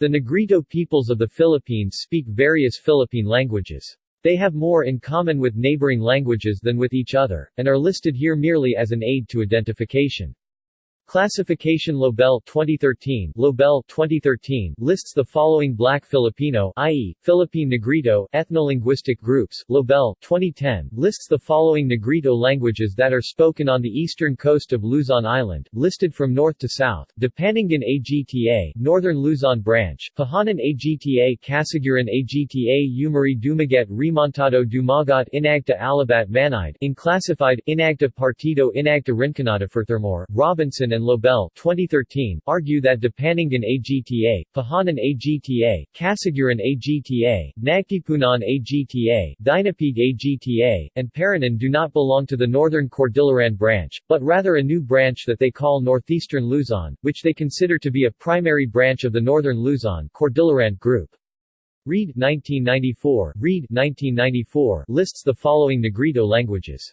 The Negrito peoples of the Philippines speak various Philippine languages. They have more in common with neighboring languages than with each other, and are listed here merely as an aid to identification. Classification Lobel 2013 Lobel 2013 lists the following Black Filipino i.e., Philippine Negrito ethnolinguistic groups. Lobel 2010 lists the following Negrito languages that are spoken on the eastern coast of Luzon Island, listed from north to south. Dupaningan AGTA, Northern Luzon Branch, Pahanan AGTA, Casiguran AGTA, Umari Dumaguete Remontado Dumagat Inagta Alabat Manide, Inclassified, Inagta Partido Inagta Rinconada Furthermore, Robinson and and Lobel 2013 argue that Dupaningan AGTA, Pahanan AGTA, Casiguran AGTA, Nagtipunan AGTA, Dinapig AGTA, and Paranan do not belong to the Northern Cordilleran branch, but rather a new branch that they call Northeastern Luzon, which they consider to be a primary branch of the Northern Luzon Cordilleran group. Reid 1994, Reid 1994 lists the following Negrito languages.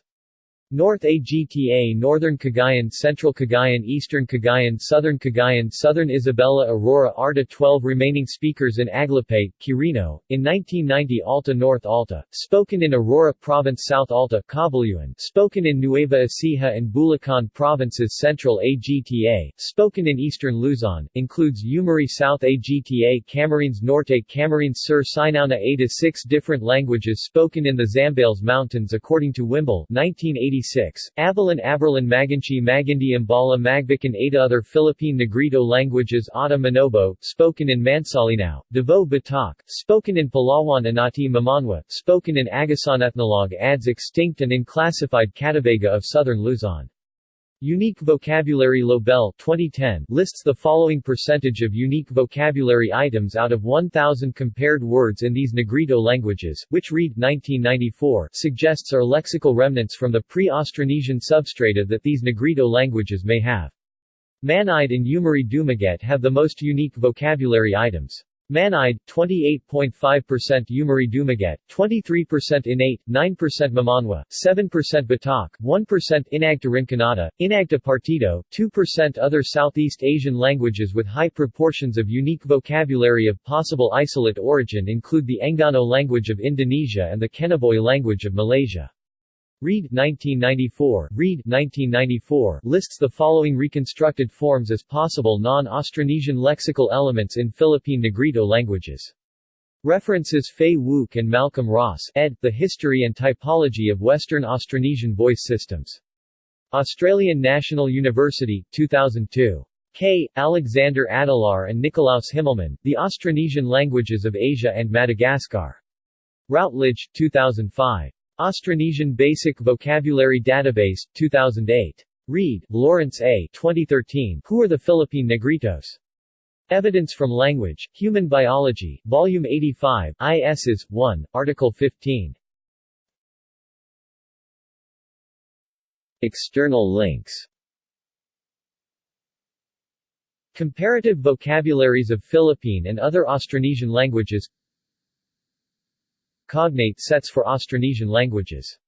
North AGTA Northern Cagayan Central Cagayan Eastern Cagayan Southern Cagayan Southern Isabela Aurora Arta 12 remaining speakers in Aglipay, Quirino, in 1990 Alta North Alta, spoken in Aurora Province South Alta Cabuluan, spoken in Nueva Ecija and Bulacan Provinces Central AGTA, spoken in Eastern Luzon, includes Umari South AGTA Camarines Norte Camarines Sur Sinauna 8 to 6 different languages spoken in the Zambales Mountains according to Wimble 1980 1986, Abalan Aberlin Maganchi Magindi Imbala Magbican Ada Other Philippine Negrito languages Ata Manobo, spoken in Mansalinao, Davao Batak, spoken in Palawan Anati Mamanwa, spoken in Agusan Ethnologue adds extinct and unclassified Katabaga of southern Luzon. Unique vocabulary Lobel 2010 lists the following percentage of unique vocabulary items out of 1,000 compared words in these Negrito languages, which Reid 1994 suggests are lexical remnants from the pre-Austronesian substrata that these Negrito languages may have. Manide and Umari Dumaguete have the most unique vocabulary items. Manide, 28.5% Umari Dumaguete, 23% Inati, 9% Mamanwa, 7% Batak, 1% Inagta Rinconada, Inagta Partido, 2% Other Southeast Asian languages with high proportions of unique vocabulary of possible isolate origin include the Enggano language of Indonesia and the Kinabalu language of Malaysia. Reid 1994, Reid 1994 lists the following reconstructed forms as possible non-Austronesian lexical elements in Philippine Negrito languages. References Fay Wouk and Malcolm Ross ed. The History and Typology of Western Austronesian Voice Systems. Australian National University, 2002. K. Alexander Adelaar and Nikolaus Himmelmann, The Austronesian Languages of Asia and Madagascar. Routledge, 2005. Austronesian Basic Vocabulary Database, 2008. Reid, Lawrence A. 2013. Who are the Philippine Negritos? Evidence from Language, Human Biology, Volume 85, ISs. 1, Article 15. External links Comparative vocabularies of Philippine and other Austronesian languages Cognate sets for Austronesian languages